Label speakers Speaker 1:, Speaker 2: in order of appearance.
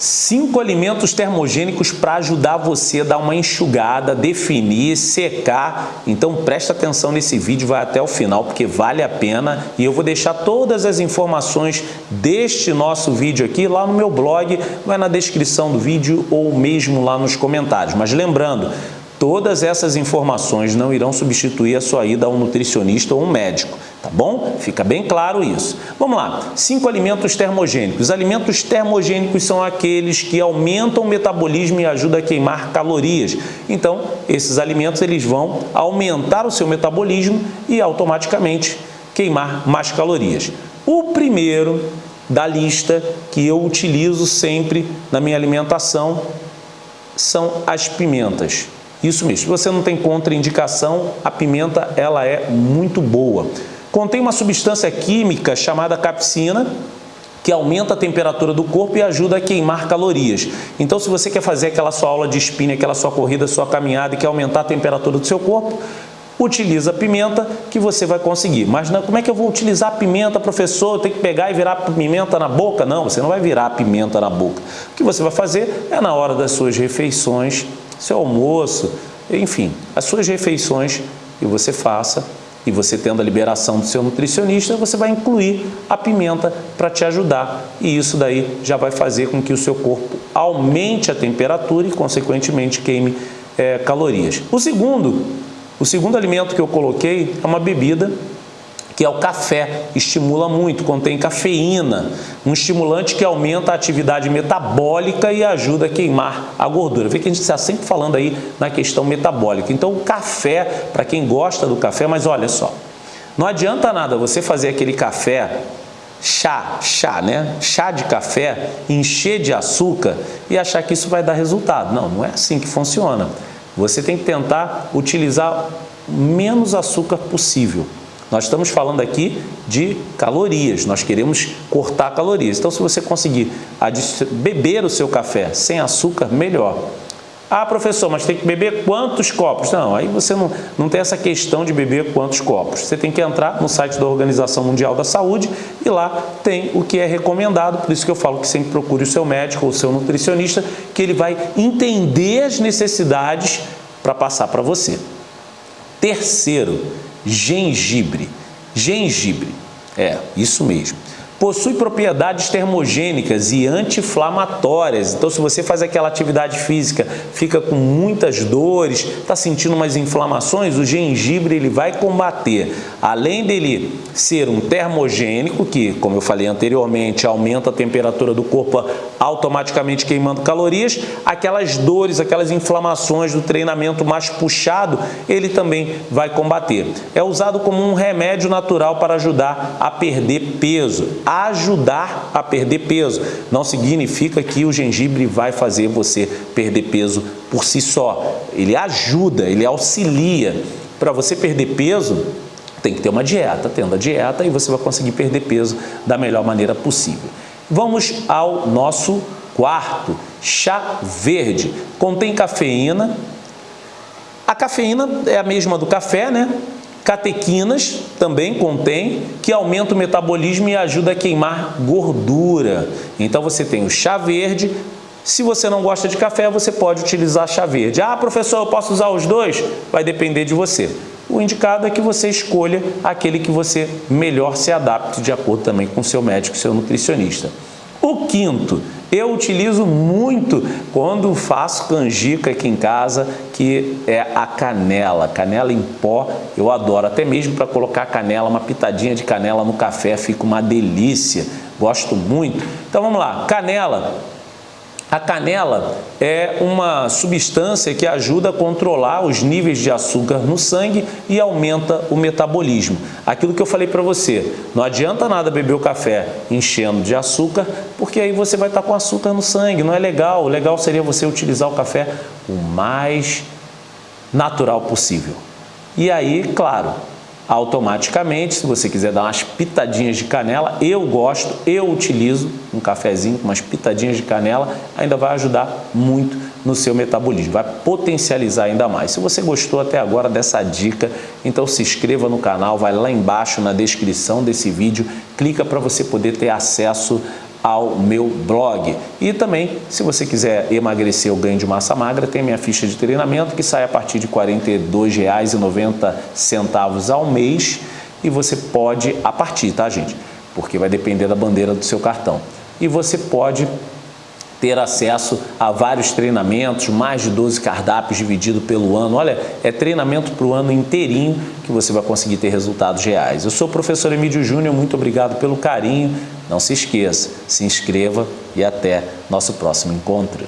Speaker 1: Cinco alimentos termogênicos para ajudar você a dar uma enxugada, definir, secar. Então presta atenção nesse vídeo, vai até o final porque vale a pena. E eu vou deixar todas as informações deste nosso vídeo aqui lá no meu blog, vai na descrição do vídeo ou mesmo lá nos comentários. Mas lembrando, Todas essas informações não irão substituir a sua ida a um nutricionista ou um médico, tá bom? Fica bem claro isso. Vamos lá, cinco alimentos termogênicos. Alimentos termogênicos são aqueles que aumentam o metabolismo e ajudam a queimar calorias. Então, esses alimentos eles vão aumentar o seu metabolismo e automaticamente queimar mais calorias. O primeiro da lista que eu utilizo sempre na minha alimentação são as pimentas. Isso mesmo, se você não tem contraindicação, a pimenta ela é muito boa. Contém uma substância química chamada capsina, que aumenta a temperatura do corpo e ajuda a queimar calorias. Então, se você quer fazer aquela sua aula de spinning, aquela sua corrida, sua caminhada e quer aumentar a temperatura do seu corpo, utiliza a pimenta que você vai conseguir. Mas não, como é que eu vou utilizar a pimenta, professor? Tem que pegar e virar a pimenta na boca? Não, você não vai virar a pimenta na boca. O que você vai fazer é na hora das suas refeições seu almoço, enfim, as suas refeições que você faça e você tendo a liberação do seu nutricionista, você vai incluir a pimenta para te ajudar. E isso daí já vai fazer com que o seu corpo aumente a temperatura e, consequentemente, queime é, calorias. O segundo, o segundo alimento que eu coloquei é uma bebida que é o café, estimula muito, contém cafeína, um estimulante que aumenta a atividade metabólica e ajuda a queimar a gordura. Vê que a gente está sempre falando aí na questão metabólica. Então o café, para quem gosta do café, mas olha só, não adianta nada você fazer aquele café chá, chá, né? Chá de café, encher de açúcar e achar que isso vai dar resultado. Não, não é assim que funciona. Você tem que tentar utilizar menos açúcar possível. Nós estamos falando aqui de calorias, nós queremos cortar calorias. Então, se você conseguir beber o seu café sem açúcar, melhor. Ah, professor, mas tem que beber quantos copos? Não, aí você não, não tem essa questão de beber quantos copos. Você tem que entrar no site da Organização Mundial da Saúde e lá tem o que é recomendado. Por isso que eu falo que sempre procure o seu médico ou o seu nutricionista, que ele vai entender as necessidades para passar para você. Terceiro, gengibre. Gengibre, é, isso mesmo. Possui propriedades termogênicas e anti-inflamatórias. Então, se você faz aquela atividade física, fica com muitas dores, está sentindo umas inflamações, o gengibre ele vai combater. Além dele ser um termogênico, que, como eu falei anteriormente, aumenta a temperatura do corpo automaticamente queimando calorias, aquelas dores, aquelas inflamações do treinamento mais puxado, ele também vai combater. É usado como um remédio natural para ajudar a perder peso ajudar a perder peso. Não significa que o gengibre vai fazer você perder peso por si só. Ele ajuda, ele auxilia. Para você perder peso, tem que ter uma dieta. Tendo a dieta, e você vai conseguir perder peso da melhor maneira possível. Vamos ao nosso quarto, chá verde. Contém cafeína. A cafeína é a mesma do café, né? Catequinas também contém, que aumenta o metabolismo e ajuda a queimar gordura. Então você tem o chá verde, se você não gosta de café, você pode utilizar chá verde. Ah, professor, eu posso usar os dois? Vai depender de você. O indicado é que você escolha aquele que você melhor se adapte de acordo também com o seu médico, seu nutricionista. O quinto, eu utilizo muito quando faço canjica aqui em casa, que é a canela, canela em pó, eu adoro, até mesmo para colocar canela, uma pitadinha de canela no café, fica uma delícia, gosto muito. Então vamos lá, canela, a canela é uma substância que ajuda a controlar os níveis de açúcar no sangue e aumenta o metabolismo. Aquilo que eu falei para você, não adianta nada beber o café enchendo de açúcar, porque aí você vai estar com açúcar no sangue, não é legal. O legal seria você utilizar o café o mais natural possível. E aí, claro, automaticamente, se você quiser dar umas pitadinhas de canela, eu gosto, eu utilizo um cafezinho com umas pitadinhas de canela, ainda vai ajudar muito no seu metabolismo, vai potencializar ainda mais. Se você gostou até agora dessa dica, então se inscreva no canal, vai lá embaixo na descrição desse vídeo, clica para você poder ter acesso ao meu blog. E também, se você quiser emagrecer ou ganho de massa magra, tem minha ficha de treinamento que sai a partir de R$ 42,90 ao mês e você pode, a partir, tá gente? Porque vai depender da bandeira do seu cartão. E você pode ter acesso a vários treinamentos, mais de 12 cardápios dividido pelo ano. Olha, é treinamento para o ano inteirinho que você vai conseguir ter resultados reais. Eu sou o professor Emílio Júnior, muito obrigado pelo carinho. Não se esqueça, se inscreva e até nosso próximo encontro.